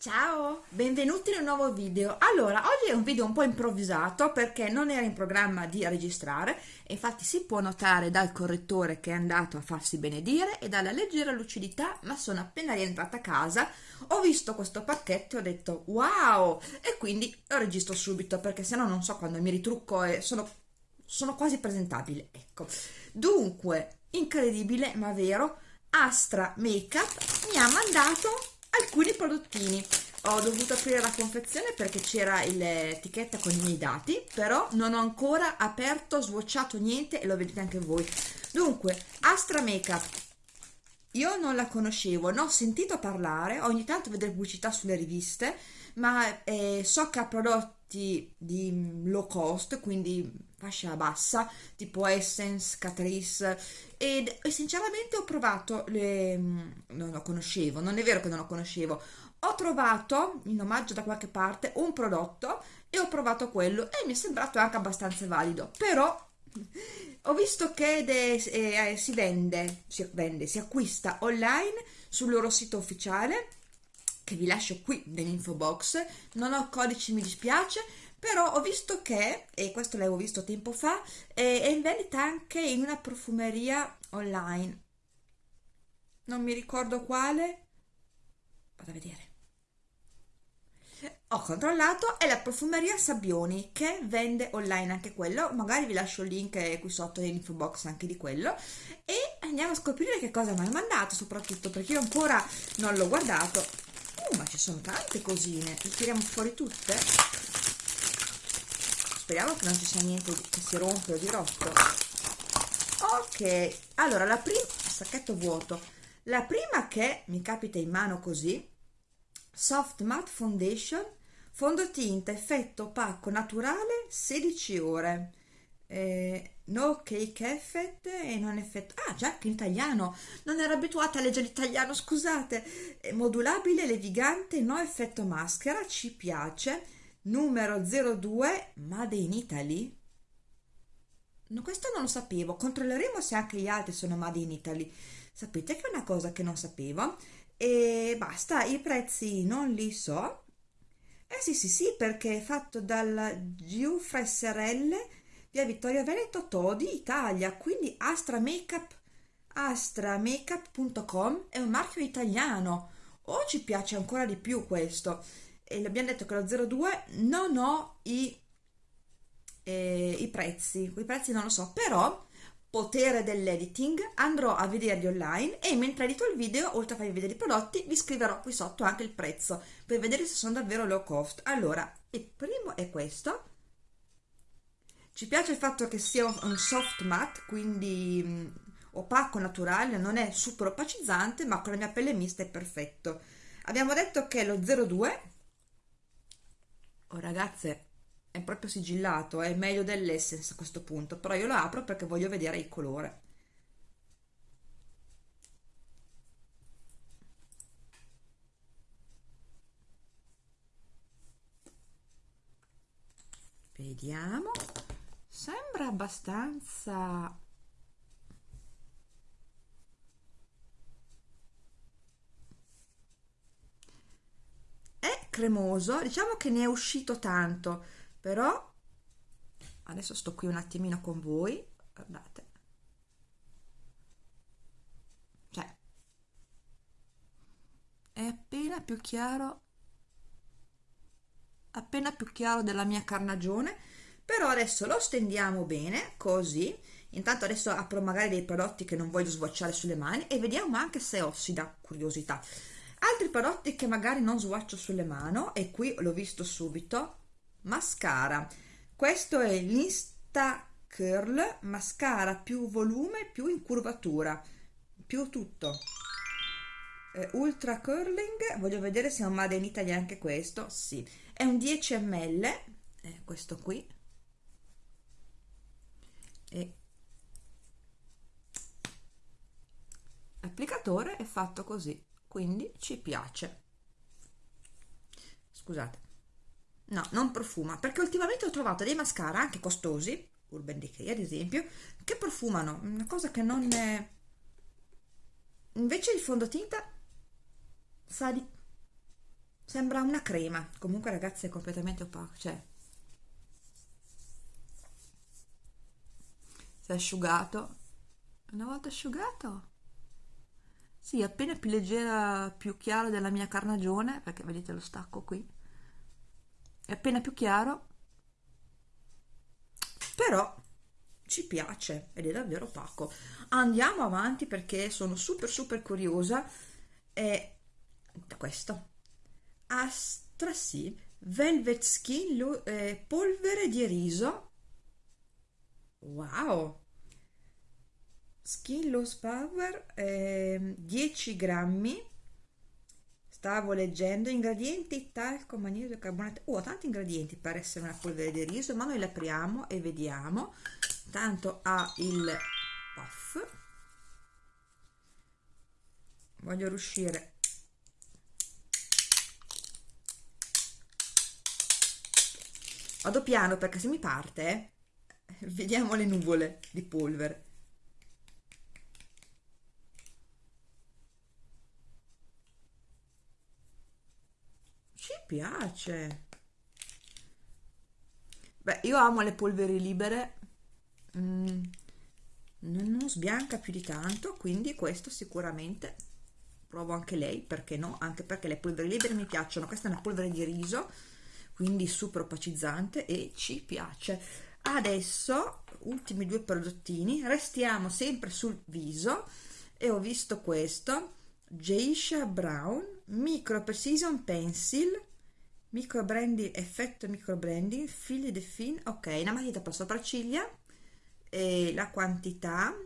Ciao, benvenuti in un nuovo video. Allora, oggi è un video un po' improvvisato perché non era in programma di registrare infatti si può notare dal correttore che è andato a farsi benedire e dalla leggera lucidità, ma sono appena rientrata a casa, ho visto questo pacchetto e ho detto wow! E quindi lo registro subito perché sennò non so quando mi ritrucco e sono, sono quasi presentabile, ecco. Dunque, incredibile ma vero, Astra Makeup mi ha mandato alcuni prodottini. Ho dovuto aprire la confezione perché c'era l'etichetta con i miei dati però non ho ancora aperto swatchato niente e lo vedete anche voi. Dunque Astra Makeup io non la conoscevo, ne ho sentito parlare, ogni tanto vedo pubblicità sulle riviste, ma eh, so che ha prodotti di low cost, quindi fascia bassa, tipo Essence, Catrice, ed, e sinceramente ho provato, le, non lo conoscevo, non è vero che non lo conoscevo, ho trovato in omaggio da qualche parte un prodotto e ho provato quello e mi è sembrato anche abbastanza valido, però ho visto che de, eh, si vende, si vende, si acquista online sul loro sito ufficiale che vi lascio qui nell'info box. Non ho codici mi dispiace però ho visto che e questo l'avevo visto tempo fa è in vendita anche in una profumeria online. Non mi ricordo quale. Vado a vedere ho controllato è la profumeria Sabbioni che vende online anche quello. Magari vi lascio il link qui sotto nell'info box anche di quello. E andiamo a scoprire che cosa mi ha mandato soprattutto perché io ancora non l'ho guardato. Uh, ma ci sono tante cosine. Le tiriamo fuori tutte? Speriamo che non ci sia niente che si rompe o di rotto. Ok allora la prima sacchetto vuoto. La prima che mi capita in mano così Soft Matte Foundation, fondotinta effetto opaco naturale 16 ore. Eh, no cake effect e non effetto ah già che in italiano. Non ero abituata a leggere l'italiano scusate. Eh, modulabile levigante no effetto maschera ci piace. Numero 02 made in Italy. No, questo non lo sapevo. Controlleremo se anche gli altri sono made in Italy. Sapete che è una cosa che non sapevo? E basta, i prezzi non li so. Eh sì sì sì, perché è fatto dal Giuffre SRL, via Vittorio Veneto, Todi, Italia, quindi Astra Makeup, astramakeup.com è un marchio italiano. O ci piace ancora di più questo. E abbiamo detto che lo 02 non ho i, eh, i prezzi, i prezzi non lo so, però potere dell'editing andrò a vederli online e mentre edito il video oltre a farvi vedere i prodotti vi scriverò qui sotto anche il prezzo per vedere se sono davvero low cost. Allora il primo è questo. Ci piace il fatto che sia un soft matte quindi mm, opaco naturale non è super opacizzante ma con la mia pelle mista è perfetto. Abbiamo detto che è lo 02 oh ragazze è proprio sigillato, è meglio dell'essence a questo punto, però io lo apro perché voglio vedere il colore. Vediamo, sembra abbastanza cremoso, diciamo che ne è uscito tanto però adesso sto qui un attimino con voi guardate. Cioè è appena più chiaro appena più chiaro della mia carnagione però adesso lo stendiamo bene così. Intanto adesso apro magari dei prodotti che non voglio swatchare sulle mani e vediamo anche se ossida curiosità. Altri prodotti che magari non swatcho sulle mani e qui l'ho visto subito mascara. Questo è l'insta curl mascara più volume più incurvatura più tutto. Eh, ultra curling voglio vedere se è un made in Italy anche questo. Sì. È un 10 ml eh, questo qui. E l'applicatore è fatto così quindi ci piace. Scusate no non profuma perché ultimamente ho trovato dei mascara anche costosi Urban Decay ad esempio che profumano una cosa che non è invece il fondotinta sa di sembra una crema. Comunque ragazzi è completamente opaco cioè. Si è asciugato. Una volta asciugato? Sì appena più leggera più chiaro della mia carnagione perché vedete lo stacco qui è appena più chiaro. Però ci piace ed è davvero opaco andiamo avanti perché sono super super curiosa. E questo. Astrasi Velvet Skin eh, polvere di riso. Wow. Skin Loss Power eh, 10 grammi stavo leggendo ingredienti talco magnesio carbonato oh tanti ingredienti per essere una polvere di riso ma noi l'apriamo e vediamo. Tanto ha il puff. Voglio riuscire. Vado piano perché se mi parte vediamo le nuvole di polvere ci piace. Beh io amo le polveri libere. Mm, non sbianca più di tanto quindi questo sicuramente provo anche lei perché no? Anche perché le polveri libere mi piacciono. Questa è una polvere di riso quindi super opacizzante e ci piace. Adesso ultimi due prodottini. Restiamo sempre sul viso. E ho visto questo Geisha Brown Micro Precision Pencil micro branding effetto micro branding fili de fin ok una matita per sopracciglia e la quantità.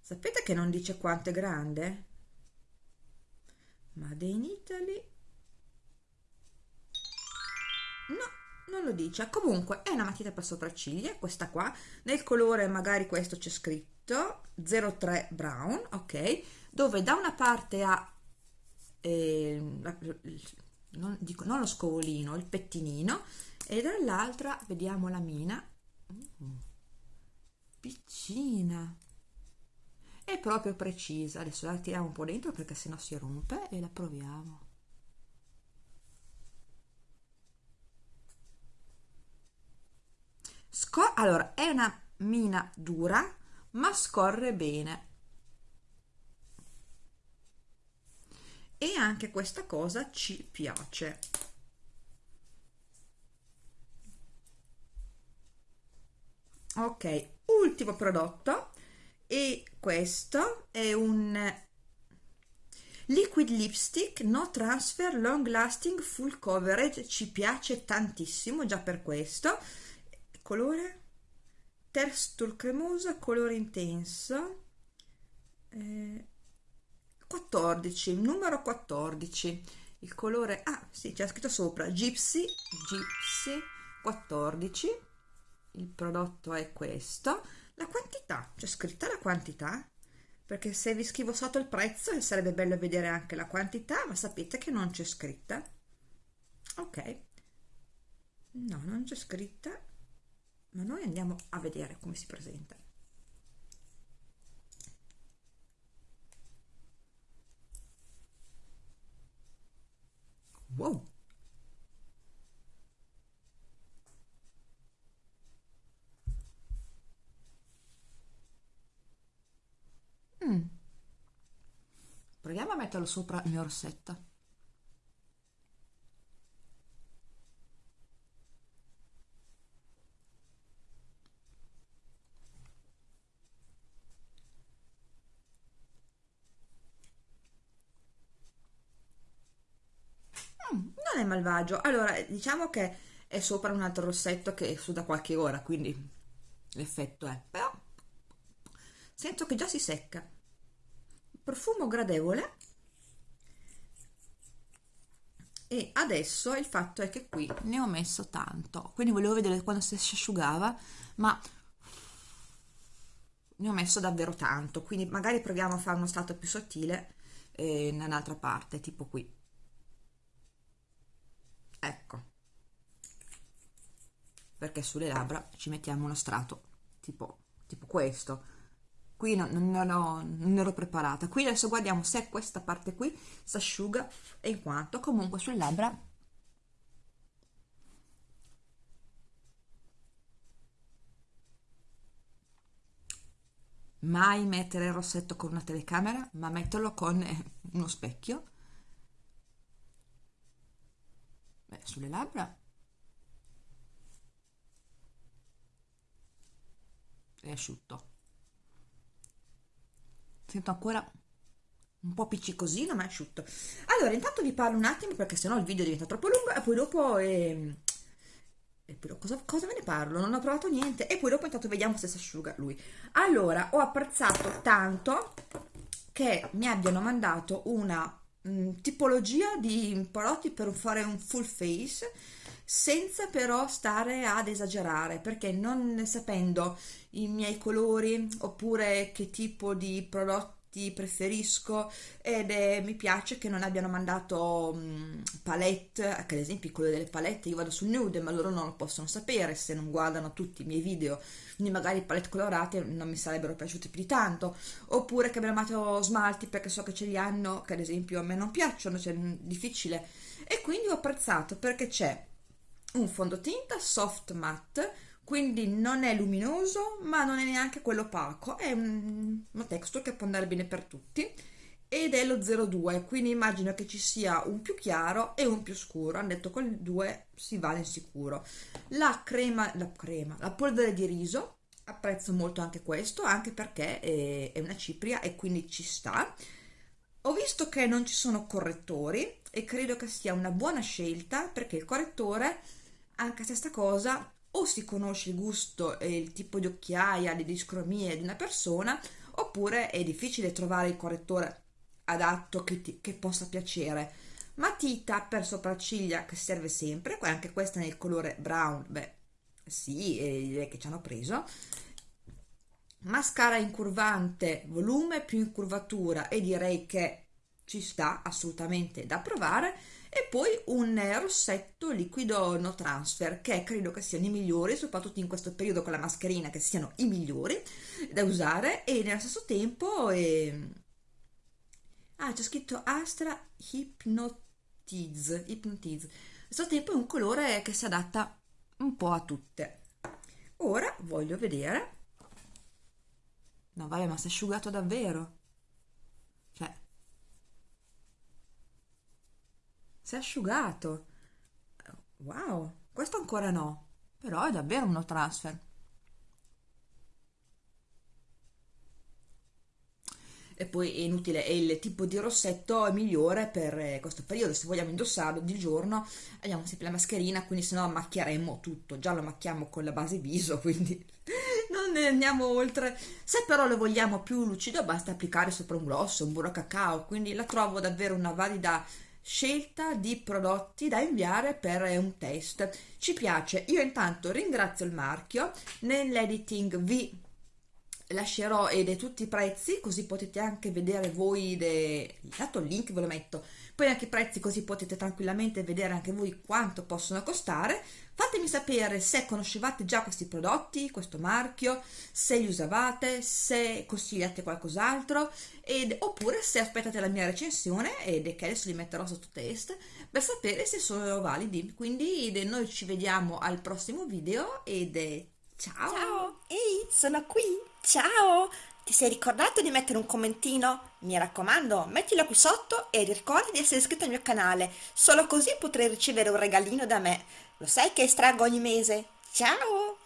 Sapete che non dice quanto è grande? Made in Italy. No non lo dice. Comunque è una matita per sopracciglia questa qua. Nel colore magari questo c'è scritto 03 brown ok dove da una parte ha eh, non, dico, non lo scovolino il pettinino e dall'altra vediamo la mina. Mm, piccina. È proprio precisa. Adesso la tiriamo un po' dentro perché sennò si rompe e la proviamo. Scor allora è una mina dura ma scorre bene e anche questa cosa ci piace. Ok ultimo prodotto. E questo è un liquid lipstick no transfer long lasting full coverage. Ci piace tantissimo già per questo. Colore? Texture cremosa colore intenso. Eh, 14 numero 14 il colore ah sì c'è scritto sopra gypsy gypsy 14 il prodotto è questo. La quantità c'è scritta la quantità perché se vi scrivo sotto il prezzo sarebbe bello vedere anche la quantità ma sapete che non c'è scritta. Ok. No non c'è scritta ma noi andiamo a vedere come si presenta wow Mm. Proviamo a metterlo sopra il mio rossetto. Mm, non è malvagio. Allora, diciamo che è sopra un altro rossetto che è su da qualche ora, quindi l'effetto è... Però sento che già si secca. Profumo gradevole. E adesso il fatto è che qui ne ho messo tanto. Quindi volevo vedere quando si asciugava ma ne ho messo davvero tanto. Quindi magari proviamo a fare uno strato più sottile eh, nell'altra parte tipo qui ecco. Perché sulle labbra ci mettiamo uno strato tipo, tipo questo. Qui non, non, ero, non ero preparata. Qui adesso guardiamo se questa parte qui si asciuga e in quanto. Comunque sulle labbra mai mettere il rossetto con una telecamera ma metterlo con eh, uno specchio Beh, sulle labbra. È asciutto. Sento ancora un po' piccicosino ma è asciutto. Allora intanto vi parlo un attimo perché sennò il video diventa troppo lungo e poi dopo eh, e poi cosa, cosa ve ne parlo? Non ho provato niente. E poi dopo intanto vediamo se si asciuga lui. Allora ho apprezzato tanto che mi abbiano mandato una mm, tipologia di prodotti per fare un full face senza però stare ad esagerare perché non sapendo i miei colori oppure che tipo di prodotti preferisco ed è, mi piace che non abbiano mandato um, palette, che ad esempio colori delle palette io vado sul nude ma loro non lo possono sapere se non guardano tutti i miei video quindi magari palette colorate non mi sarebbero piaciute più di tanto. Oppure che abbiano mandato smalti perché so che ce li hanno che ad esempio a me non piacciono, cioè è difficile. E quindi ho apprezzato perché c'è un fondotinta soft matte quindi non è luminoso ma non è neanche quello opaco. È un, una texture che può andare bene per tutti. Ed è lo 02 quindi immagino che ci sia un più chiaro e un più scuro. Hanno detto con il 2 si vale sicuro. La crema la crema la polvere di riso apprezzo molto anche questo anche perché è, è una cipria e quindi ci sta. Ho visto che non ci sono correttori e credo che sia una buona scelta perché il correttore anche se sta cosa o si conosce il gusto e il tipo di occhiaia, le discromie di una persona, oppure è difficile trovare il correttore adatto che, ti, che possa piacere. Matita per sopracciglia che serve sempre, anche questa nel colore brown, beh sì, direi che ci hanno preso. Mascara incurvante, volume più incurvatura e direi che ci sta assolutamente da provare e poi un rossetto liquido no transfer che credo che siano i migliori soprattutto in questo periodo con la mascherina che siano i migliori da usare. E nello stesso tempo eh... ah c'è scritto Astra Hypnotize Hypnotize allo stesso tempo è un colore che si adatta un po' a tutte. Ora voglio vedere. No vabbè ma si è asciugato davvero. Cioè si è asciugato. Wow questo ancora no però è davvero uno transfer. E poi è inutile è il tipo di rossetto migliore per eh, questo periodo. Se vogliamo indossarlo di giorno abbiamo sempre la mascherina quindi se no macchieremmo tutto. Già lo macchiamo con la base viso quindi non ne andiamo oltre. Se però lo vogliamo più lucido basta applicare sopra un gloss un burro cacao quindi la trovo davvero una valida scelta di prodotti da inviare per un test. Ci piace. Io intanto ringrazio il marchio nell'editing vi lascerò ed è tutti i prezzi così potete anche vedere voi de... dato il link ve lo metto poi anche i prezzi così potete tranquillamente vedere anche voi quanto possono costare. Fatemi sapere se conoscevate già questi prodotti questo marchio se li usavate se consigliate qualcos'altro oppure se aspettate la mia recensione ed che adesso li metterò sotto test per sapere se sono validi. Quindi noi ci vediamo al prossimo video ed ciao ciao ehi sono qui ciao ti sei ricordato di mettere un commentino? Mi raccomando, mettilo qui sotto e ricorda di essere iscritto al mio canale, solo così potrai ricevere un regalino da me. Lo sai che estraggo ogni mese? Ciao!